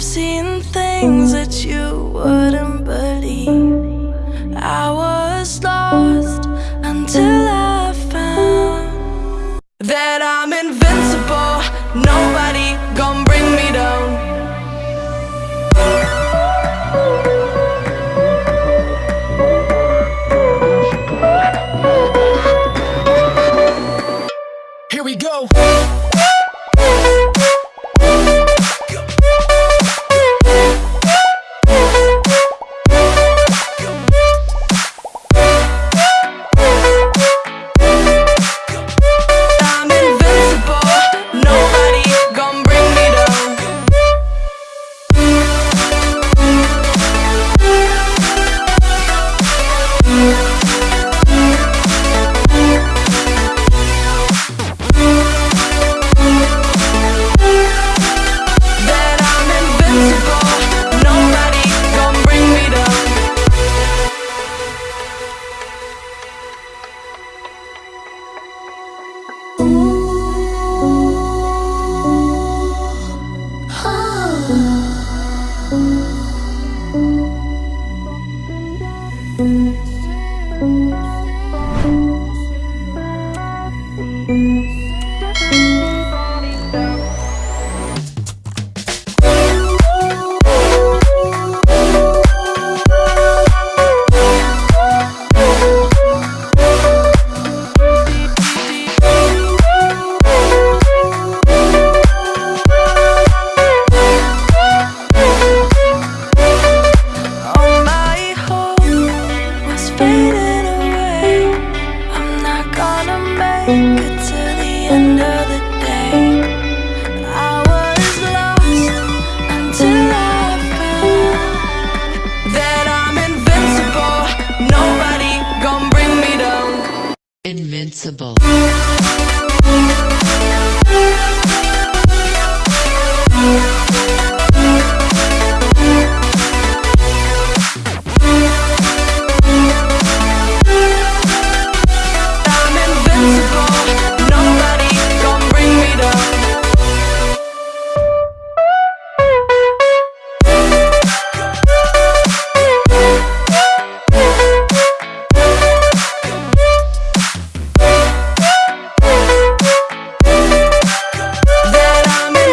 Seeing things that you wouldn't believe. I was lost until I found that I'm invincible. Nobody gonna bring me down. Here we go. All invincible.